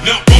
no, no.